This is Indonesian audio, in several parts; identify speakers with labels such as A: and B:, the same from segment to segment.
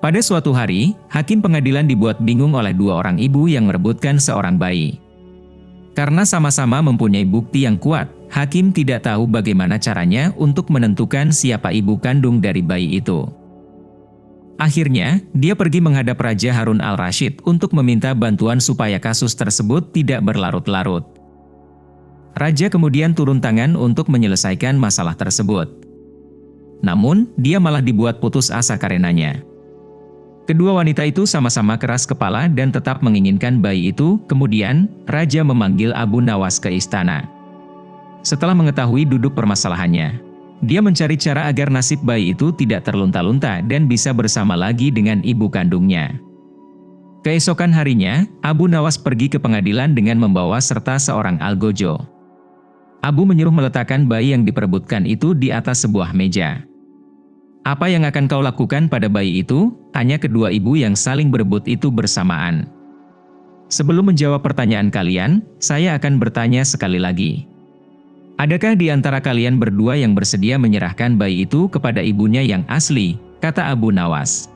A: Pada suatu hari, hakim pengadilan dibuat bingung oleh dua orang ibu yang merebutkan seorang bayi. Karena sama-sama mempunyai bukti yang kuat, hakim tidak tahu bagaimana caranya untuk menentukan siapa ibu kandung dari bayi itu. Akhirnya, dia pergi menghadap Raja Harun al-Rashid untuk meminta bantuan supaya kasus tersebut tidak berlarut-larut. Raja kemudian turun tangan untuk menyelesaikan masalah tersebut. Namun, dia malah dibuat putus asa karenanya. Kedua wanita itu sama-sama keras kepala dan tetap menginginkan bayi itu, kemudian, Raja memanggil Abu Nawas ke istana. Setelah mengetahui duduk permasalahannya, dia mencari cara agar nasib bayi itu tidak terlunta-lunta dan bisa bersama lagi dengan ibu kandungnya. Keesokan harinya, Abu Nawas pergi ke pengadilan dengan membawa serta seorang algojo. Abu menyuruh meletakkan bayi yang diperebutkan itu di atas sebuah meja. Apa yang akan kau lakukan pada bayi itu? Tanya kedua ibu yang saling berebut itu bersamaan. Sebelum menjawab pertanyaan kalian, saya akan bertanya sekali lagi. Adakah di antara kalian berdua yang bersedia menyerahkan bayi itu kepada ibunya yang asli? Kata Abu Nawas.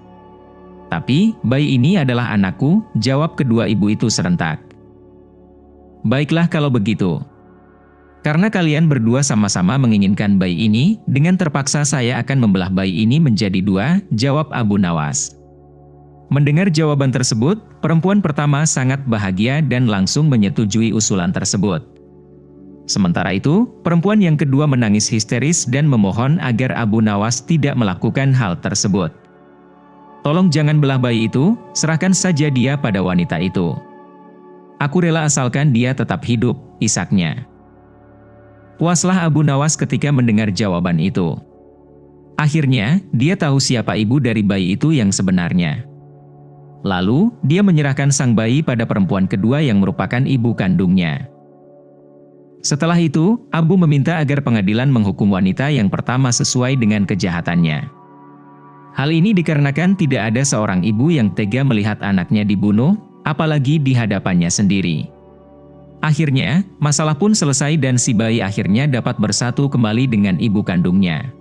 A: Tapi, bayi ini adalah anakku, jawab kedua ibu itu serentak. Baiklah kalau begitu, karena kalian berdua sama-sama menginginkan bayi ini, dengan terpaksa saya akan membelah bayi ini menjadi dua, jawab Abu Nawas. Mendengar jawaban tersebut, perempuan pertama sangat bahagia dan langsung menyetujui usulan tersebut. Sementara itu, perempuan yang kedua menangis histeris dan memohon agar Abu Nawas tidak melakukan hal tersebut. Tolong jangan belah bayi itu, serahkan saja dia pada wanita itu. Aku rela asalkan dia tetap hidup, isaknya. Puaslah Abu Nawas ketika mendengar jawaban itu. Akhirnya, dia tahu siapa ibu dari bayi itu yang sebenarnya. Lalu, dia menyerahkan sang bayi pada perempuan kedua yang merupakan ibu kandungnya. Setelah itu, Abu meminta agar pengadilan menghukum wanita yang pertama sesuai dengan kejahatannya. Hal ini dikarenakan tidak ada seorang ibu yang tega melihat anaknya dibunuh, apalagi di hadapannya sendiri. Akhirnya, masalah pun selesai dan si bayi akhirnya dapat bersatu kembali dengan ibu kandungnya.